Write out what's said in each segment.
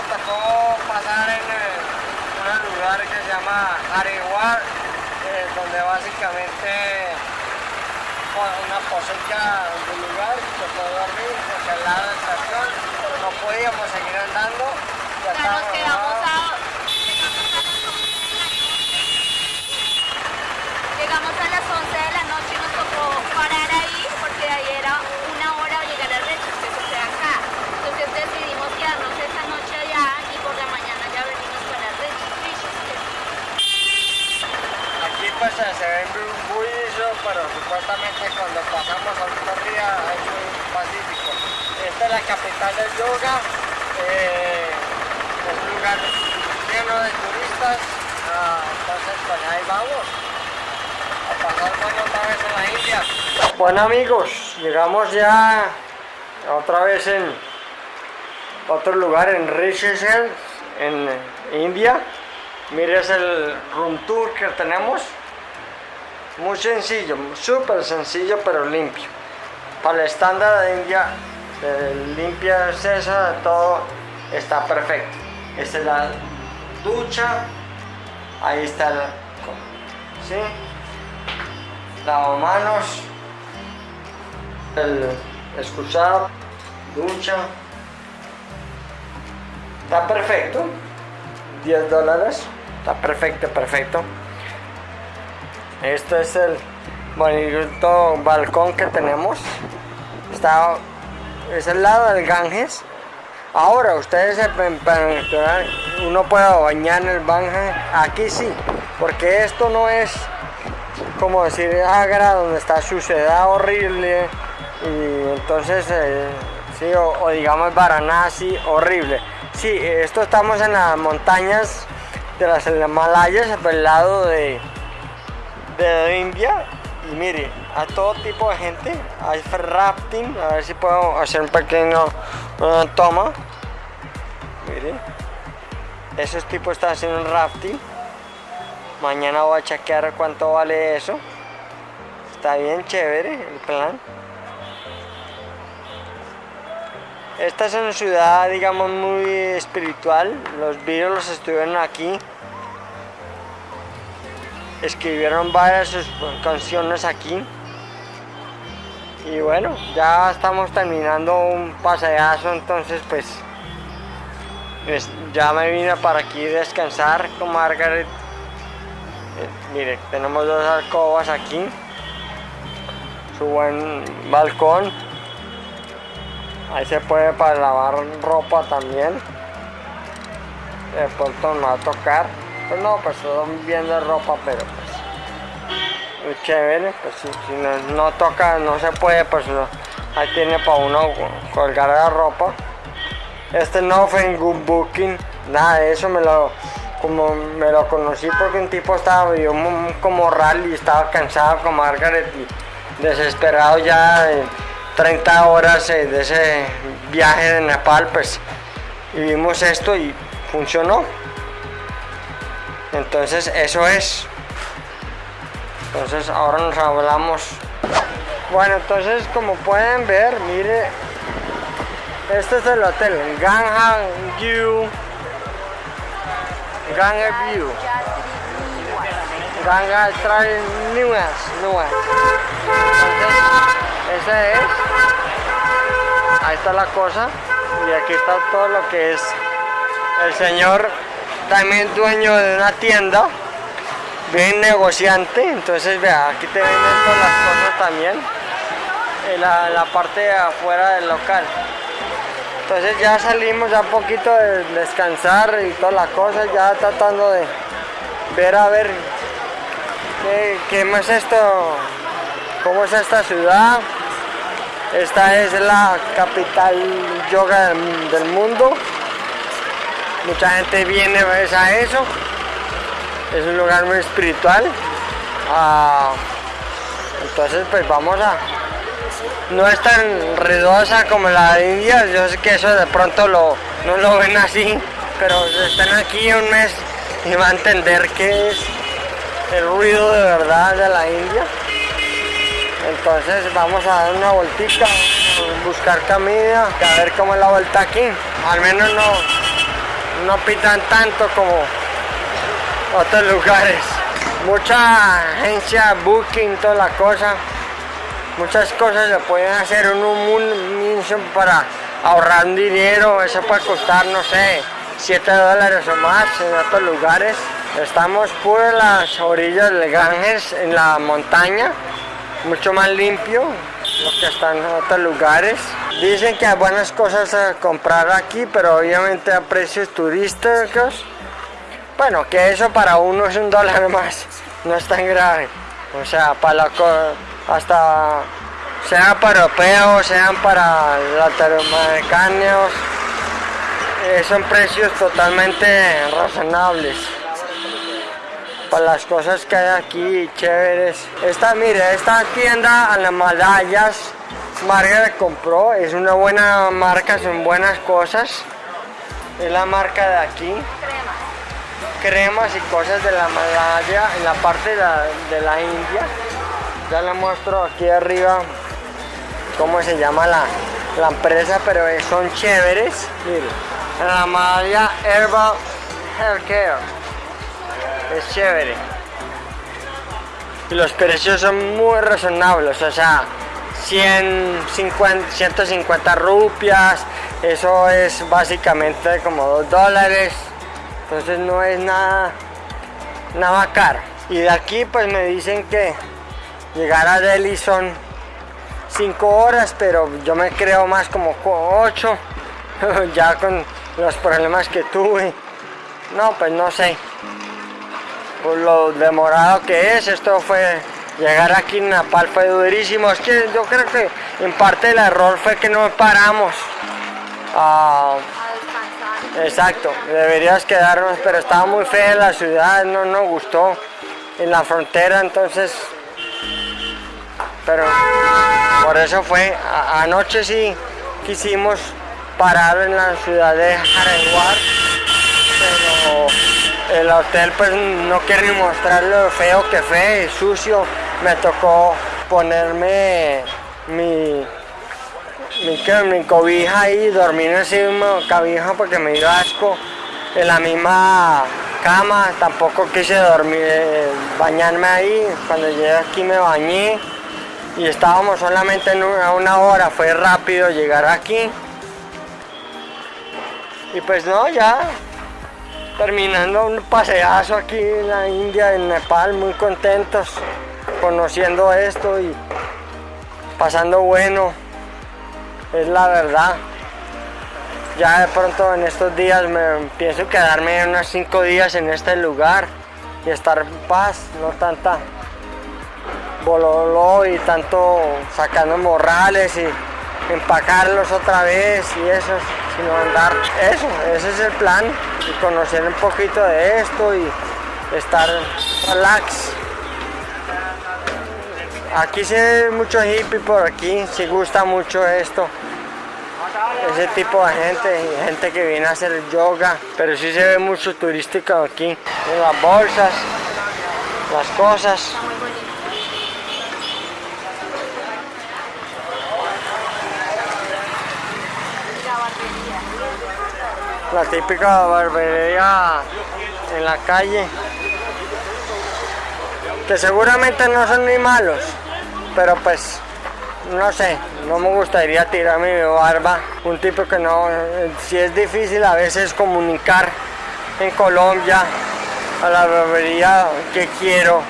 Durísimo, tocó pasar en eh, un lugar que se llama Hariwar, eh, donde básicamente con una poseca del lugar, tocó dormir, porque al lado de la estación no podíamos seguir andando. Ya nos estábamos quedamos abajo. a... Llegamos a las 11 de la noche y nos tocó parar ahí porque de ahí era una hora llegar a Rechos, que eso queda acá. Entonces decidimos quedarnos esa noche allá y por la mañana ya venimos para Rechos. Aquí pues se se ve muy bullicio, pero supuestamente cuando pasamos a día es muy pacífico. Esta es la capital del yoga, eh, es un lugar lleno de turistas, ah, entonces pues ahí vamos a pasar bueno otra vez en la India. Bueno amigos, llegamos ya otra vez en otro lugar en Rishikesh, en India. Mire, es el room tour que tenemos. Muy sencillo, súper sencillo, pero limpio. Para el estándar de India, limpia todo está perfecto. Esta es la ducha. Ahí está el... ¿Sí? Lavamanos. El excusado. Ducha. Está perfecto. 10 dólares. Está perfecto, perfecto. Este es el bonito balcón que tenemos. Está, es el lado del Ganges. Ahora ustedes se pueden preguntar, uno puede bañar en el Ganges. Aquí sí, porque esto no es como decir Agra donde está suciedad horrible y entonces eh, sí o, o digamos Varanasi horrible. Sí, esto estamos en las montañas de las Himalayas, por el lado de, de India. Y mire, a todo tipo de gente, hay rafting, a ver si puedo hacer un pequeño una toma. Mire, esos tipos están haciendo un rafting. Mañana voy a chequear cuánto vale eso. Está bien chévere el plan. Esta es una ciudad, digamos, muy espiritual. Los Beatles estuvieron aquí. Escribieron varias canciones aquí. Y bueno, ya estamos terminando un paseazo, entonces pues, ya me vine para aquí descansar con Margaret. Eh, mire, tenemos dos alcobas aquí. Su buen balcón. Ahí se puede para lavar ropa también. De pronto no va a tocar. Pues no, pues son bien de ropa, pero pues muy chévere. Pues si, no, no toca, no se puede, pues. Ahí tiene para uno colgar la ropa. Este no fue en Good Booking, nada de eso me lo como me lo conocí porque un tipo estaba yo como rally, estaba cansado con Margaret y desesperado ya de 30 horas eh, de ese viaje de Nepal, pues y vimos esto y funcionó. Entonces eso es. Entonces ahora nos hablamos. Bueno, entonces como pueden ver, mire, este es el hotel, Ganga View. Ganga View. Trae nuevas, nuevas. Entonces, ese es. Ahí está la cosa. Y aquí está todo lo que es el señor, también dueño de una tienda, bien negociante. Entonces, vea, aquí te venden todas las cosas también. En la, la parte de afuera del local. Entonces ya salimos ya un poquito de descansar y todas las cosas, ya tratando de ver a ver qué, qué más esto, cómo es esta ciudad. Esta es la capital yoga del mundo. Mucha gente viene pues, a eso. Es un lugar muy espiritual. Ah, entonces pues vamos a... No es tan ruidosa como la India. Yo sé que eso de pronto lo, no lo ven así. Pero están aquí un mes y van a entender qué es el ruido de verdad de la India. Entonces vamos a dar una vueltita, buscar comida, a ver cómo es la vuelta aquí. Al menos no, no pitan tanto como otros lugares. Mucha agencia, booking, toda la cosa. Muchas cosas se pueden hacer en un para ahorrar dinero. Eso puede costar, no sé, 7 dólares o más en otros lugares. Estamos por las orillas del Ganges, en la montaña, mucho más limpio lo que están en otros lugares. Dicen que hay buenas cosas a comprar aquí, pero obviamente a precios turísticos. Bueno, que eso para uno es un dólar más, no es tan grave. O sea, para la, hasta sean para europeos, sean para latinoamericanos, eh, son precios totalmente razonables para las cosas que hay aquí chéveres. Esta, mire, esta tienda a las Malayas, Margaret compró, es una buena marca, son buenas cosas. Es la marca de aquí. Cremas. y cosas de la Malaya, en la parte de la, India. Ya le muestro aquí arriba cómo se llama la, la empresa, pero son chéveres. Mire, la Malaya Herbal Healthcare es chévere. Y los precios son muy razonables, o sea, 150, 150 rupias, eso es básicamente como 2 dólares, entonces no es nada, nada caro. Y de aquí pues me dicen que llegar a Delhi son 5 horas, pero yo me creo más como 8, ya con los problemas que tuve. No, pues no sé por lo demorado que es, esto fue llegar aquí en Napal fue durísimo, es que yo creo que en parte el error fue que no paramos. A, Exacto, deberías quedarnos, pero estaba muy fea la ciudad, no nos gustó en la frontera, entonces, pero por eso fue, anoche sí quisimos parar en la ciudad de pero el hotel pues no quiere ni mostrar lo feo que fue, sucio. Me tocó ponerme mi, mi, cobija ahí, dormir en esa misma cabija porque me dio asco. En la misma cama, tampoco quise dormir, bañarme ahí. Cuando llegué aquí me bañé y estábamos solamente en una hora, fue rápido llegar aquí. Y pues no, ya terminando un paseazo aquí en la India, en Nepal, muy contentos conociendo esto y pasando bueno, es la verdad. Ya de pronto en estos días me pienso quedarme unos cinco días en este lugar y estar en paz, no tanta bololo y tanto sacando morrales y empacarlos otra vez y eso, sino andar, eso, ese es el plan, y conocer un poquito de esto y estar relax. Aquí se ve mucho hippie por aquí, si gusta mucho esto. Ese tipo de gente, gente que viene a hacer yoga, pero sí se ve mucho turístico aquí. Las bolsas, las cosas. La típica barbería en la calle que seguramente no son ni malos pero pues no sé no me gustaría tirarme mi barba. Un tipo que no si es difícil a veces comunicar en Colombia a la barbería que quiero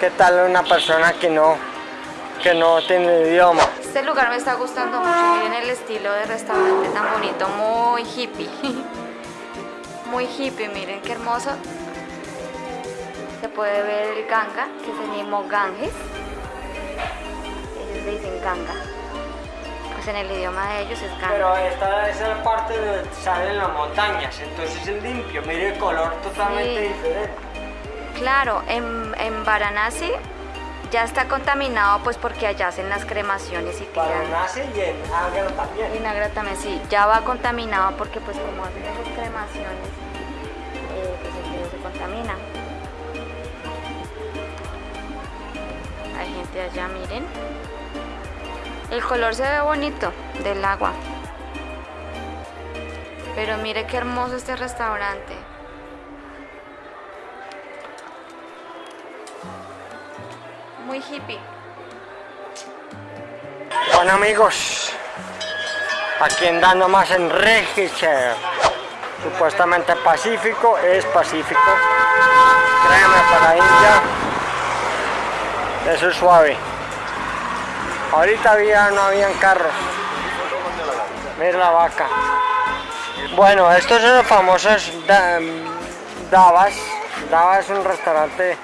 qué tal una persona que no que no tiene idioma. Este lugar me está gustando mucho miren el estilo de restaurante tan bonito muy hippie muy hippie, miren qué hermoso. Se puede ver el Ganga, que es el mismo Ganges. Ellos le dicen Ganga. Pues en el idioma de ellos es Ganga. Pero esta es la parte donde salen las montañas, entonces es limpio, mire el color totalmente diferente. Claro, en, en Varanasi ya está contaminado pues porque allá hacen las cremaciones y tiran. Varanasi y en Agra también. Y en Agra también, sí, ya va contaminado porque pues como hacen esas cremaciones contamina. Hay gente allá, miren. El color se ve bonito del agua. Pero mire qué hermoso este restaurante. Muy hippie. Bueno amigos, aquí andando más en Register. Supuestamente Pacífico, es Pacífico. Créeme para India. Eso es suave. Ahorita había, no habían carros. Mira la vaca. Bueno, estos son los famosos da- Davas. Es un restaurante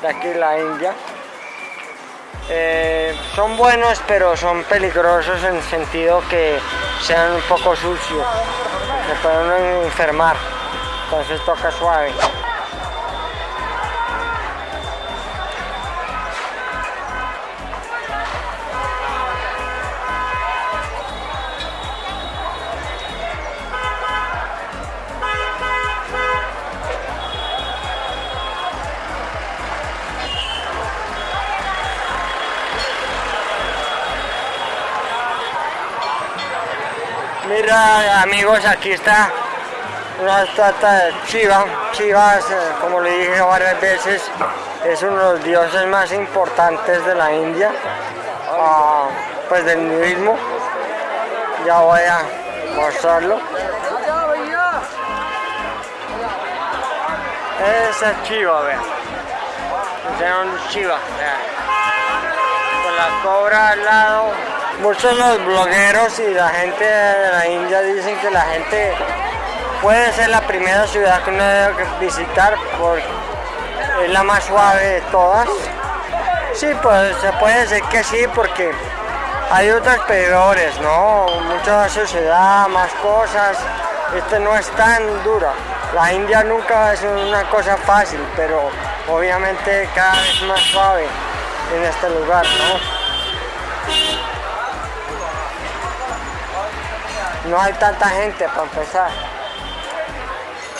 de aquí la India. Eh, son buenos pero son peligrosos en el sentido que sean un poco sucios. Se pueden enfermar. Entonces toca suave. Mira amigos, aquí está una estatua de Shiva. Shiva, eh, como le dije varias veces, es uno de los dioses más importantes de la India, ah, pues del hinduismo. Ya voy a mostrarlo. Ese es Shiva, vean. Ese es vean. Con la cobra al lado. Muchos de los blogueros y la gente de la India dicen que la gente puede ser la primera ciudad que uno debe visitar porque es la más suave de todas. Sí, pues se puede decir que sí porque hay otras peores, ¿no? Mucha sociedad, más cosas. Este no es tan dura. La India nunca es una cosa fácil, pero obviamente cada vez más suave en este lugar, ¿no? No hay tanta gente para empezar.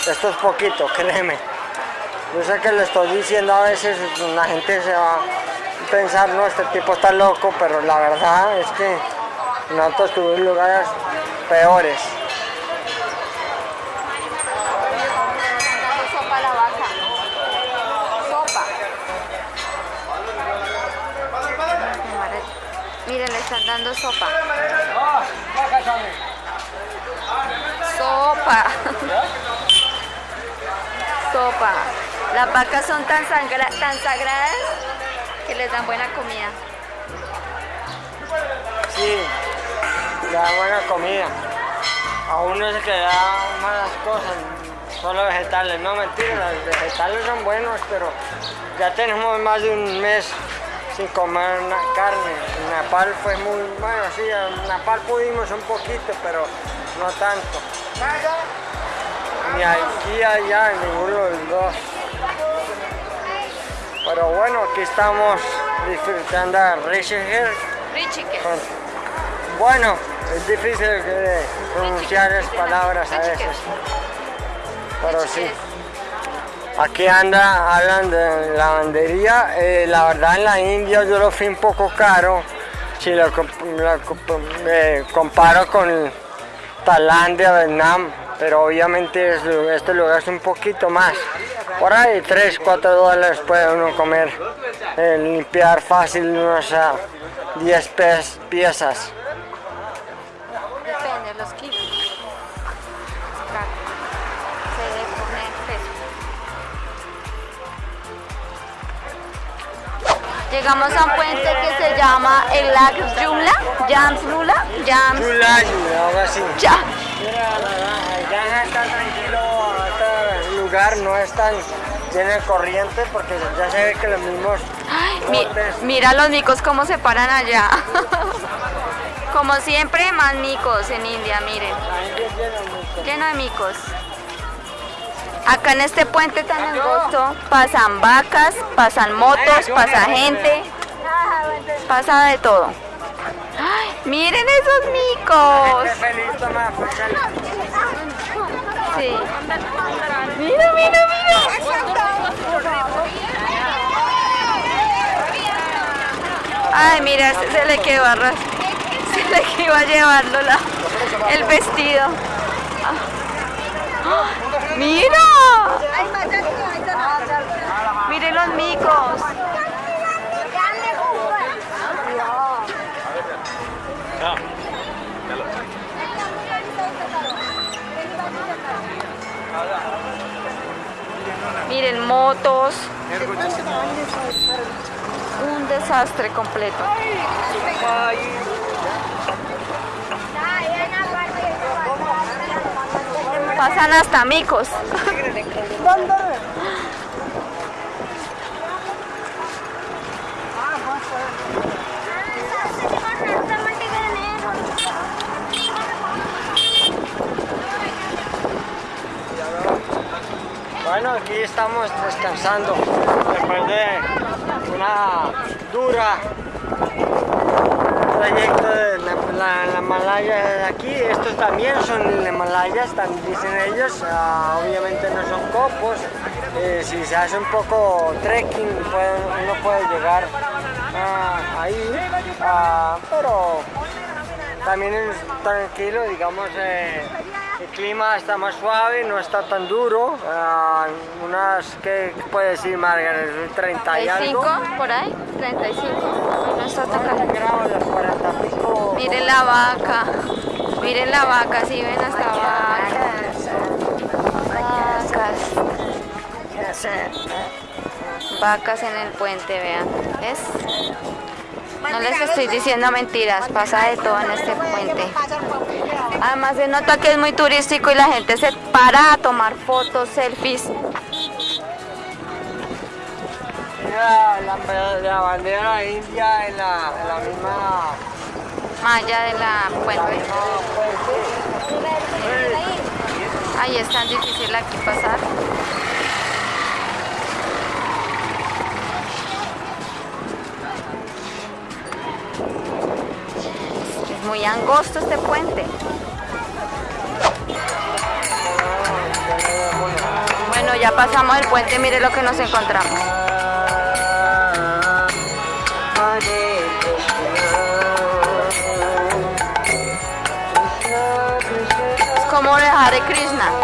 Esto es poquito, créeme. Yo sé que le estoy diciendo a veces, la gente se va a pensar, no, este tipo está loco, pero la verdad es que nosotros tuvimos lugares peores. dando sopa a la vaca. Sopa. Miren, le están dando sopa. Sopa. Sopa. Las vacas son tan, sangra- tan sagradas que les dan buena comida. Sí, le da buena comida. A uno se que da malas cosas, solo vegetales. No, mentira, los vegetales son buenos, pero ya tenemos más de un mes sin comer una carne. En Nepal fue muy, bueno, sí, en Nepal pudimos un poquito, pero no tanto. Ni aquí, allá, en ninguno de los dos. Pero bueno, aquí estamos disfrutando de con- Bueno, es difícil de pronunciar las palabras a veces. Pero sí. Aquí anda, hablan de lavandería. eh, la verdad en la India yo lo fui un poco caro. Si lo, comp- lo comp- eh, comparo con Tailandia, Vietnam. Pero obviamente es- este lugar es un poquito más. Por ahí 3, 4 dólares puede uno comer. eh, limpiar fácil unos ah, 10 pes- piezas. Llegamos a un puente que se llama el Lac Jumla, Jams Lula, Jams Chulayo, algo así. Ya. Granja está tranquilo, este lugar no es tan lleno de corriente porque ya se ve que los mismos Ay, mi- mira los micos cómo se paran allá. Como siempre, más micos en India, miren. lleno de micos. Acá en este puente tan angosto pasan vacas, pasan motos, pasa gente, pasa de todo. ¡Ay, miren esos micos! Sí. Mira, mira, mira. Ay, mira, se, se le quedó arras. decirle que iba a llevarlo el vestido. ¡Ah! ¡Mira! ¡Mire los micos! Miren, motos. Un desastre completo. Pasan hasta micos. Bueno, aquí estamos descansando después de una dura trayecto de la, la- la Malaya de aquí. Estos también son Himalayas, también dicen ellos. Ah, obviamente no son copos. Eh, si se hace un poco trekking, puede- uno puede llegar ah, ahí. Ah, pero también es tranquilo, digamos, eh, el clima está más suave, no está tan duro. unas, ¿qué puede decir Margaret? 30 y algo. 35 por ahí, 35. No está tan 40 caliente. grados, las 40 pico. Miren la vaca. Miren la vaca, si ven hasta vacas. Vacas. Vacas en el puente, vean. ¿Ves? No les estoy diciendo mentiras, pasa de todo en este puente. Además se nota que es muy turístico y la gente se para a tomar fotos, selfies. Mira la, la bandera india en la, en la misma. Malla de la puente. Ahí es tan difícil aquí pasar. Es muy angosto este puente. Bueno, ya pasamos el puente, mire lo que nos encontramos. Hare Krishna.